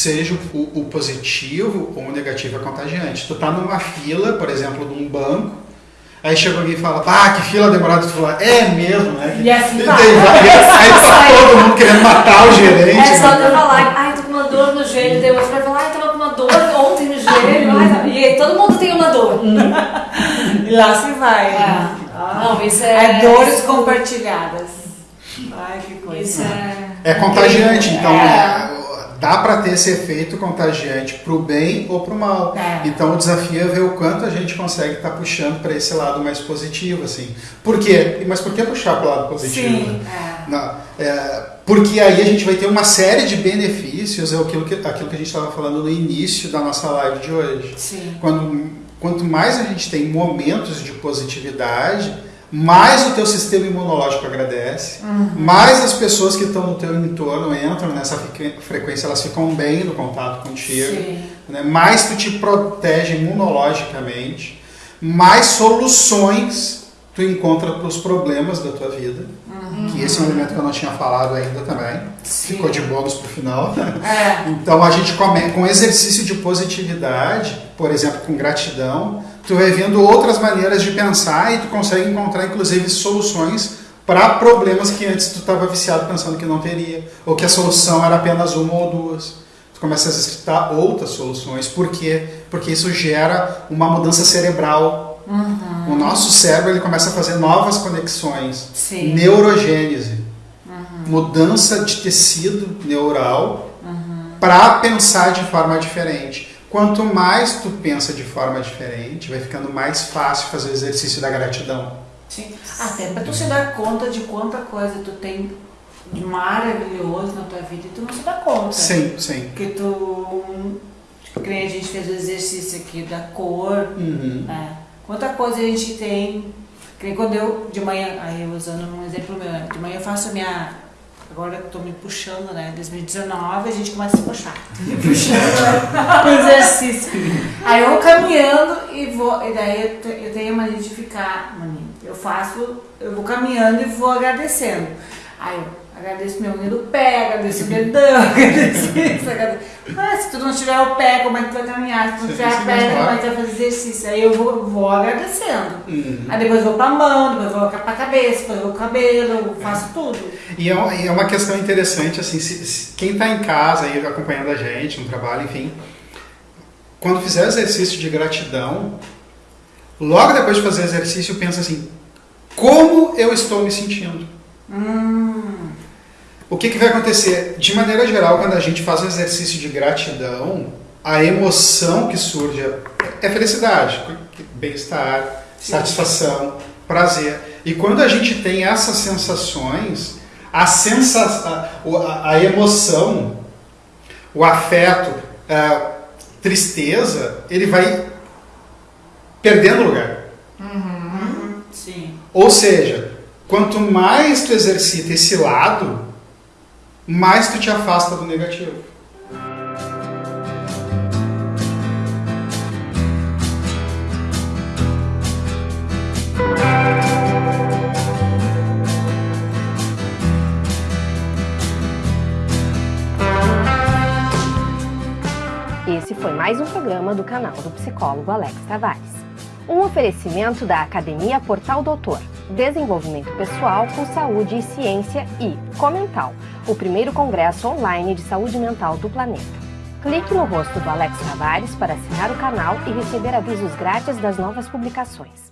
seja o, o positivo ou o negativo é contagiante. Tu tá numa fila, por exemplo, de um banco, aí chega alguém e fala, ah, que fila demorada, tu fala, é mesmo, né? E assim E vai. daí vai, aí tá todo mundo querendo matar o gerente. É só né? eu falar, ai, tô com uma dor no joelho, daí o outro vai falar, ai, tava com uma dor ontem no joelho, ai, e aí todo mundo tem uma dor. E lá se vai. É. Não, isso é. É dores compartilhadas. Ai, que coisa. Isso é. É contagiante, então É. né, dá para ter esse efeito contagiante pro bem ou pro mal. É. Então o desafio é ver o quanto a gente consegue estar puxando para esse lado mais positivo, assim. Por quê? Mas por que puxar para o lado positivo? Sim. É. Não, é, porque aí a gente vai ter uma série de benefícios, é aquilo que, aquilo que a gente estava falando no início da nossa live de hoje. Sim. Quando, quanto mais a gente tem momentos de positividade, mais o teu sistema imunológico agradece, mais as pessoas que estão no teu entorno entram nessa frequ- frequência, elas ficam bem no contato contigo, né? mais tu te protege imunologicamente, mais soluções tu encontra os problemas da tua vida, que esse é um elemento que eu não tinha falado ainda também, Sim. ficou de bônus pro final. É. Então a gente come, com exercício de positividade, por exemplo, com gratidão, tu vai vendo outras maneiras de pensar e tu consegue encontrar inclusive soluções para problemas que antes tu estava viciado pensando que não teria, ou que a solução era apenas uma ou duas. Tu começa a exercitar outras soluções. Por quê? Porque isso gera uma mudança cerebral. O nosso cérebro ele começa a fazer novas conexões. Sim. Neurogênese. Mudança de tecido neural para pensar de forma diferente. Quanto mais tu pensa de forma diferente, vai ficando mais fácil fazer o exercício da gratidão. Sim. Até pra tu se dar conta de quanta coisa tu tem de maravilhoso na tua vida e tu não se dá conta. Sim, sim. Porque tu. Que nem a gente fez o exercício aqui da cor, Uhum. né? Quanta coisa a gente tem. Que quando eu, de manhã, aí usando um exemplo meu, né? de manhã eu faço a minha. Agora eu tô me puxando, né? 2019 a gente começa a se puxar. Me puxando exercício. Aí eu vou caminhando e vou. E daí eu, eu tenho a mania de ficar. Mania, eu faço. Eu vou caminhando e vou agradecendo. Aí eu agradeço meu unha do pé, agradeço o dedão, agradeço isso, agradeço. Se tu não tiver o pé, como é que tu vai caminhar? Se tu não tiver a perna, claro. como é que tu vai fazer exercício? Aí eu vou, vou agradecendo. Uhum. Aí depois vou pra mão, depois vou pra cabeça, depois vou pro cabelo, eu faço tudo. E é, uma- é uma questão interessante, assim, se- se- quem está em casa aí acompanhando a gente, no trabalho, enfim, quando fizer exercício de gratidão, logo depois de fazer exercício, pensa assim, como eu estou me sentindo? O que, que vai acontecer? De maneira geral, quando a gente faz um exercício de gratidão, a emoção que surge é- felicidade, bem-estar, satisfação, prazer. E quando a gente tem essas sensações, a, sensa a, a- emoção, o afeto, a tristeza, ele vai perdendo lugar. Sim. Ou seja, quanto mais tu exercita esse lado, mais tu te afasta do negativo. Esse foi mais um programa do canal do psicólogo Alex Tavares. Um oferecimento da Academia Portal Doutor, Desenvolvimento Pessoal com Saúde e Ciência e Comental, o primeiro congresso online de saúde mental do planeta. Clique no rosto do Alex Tavares para assinar o canal e receber avisos grátis das novas publicações.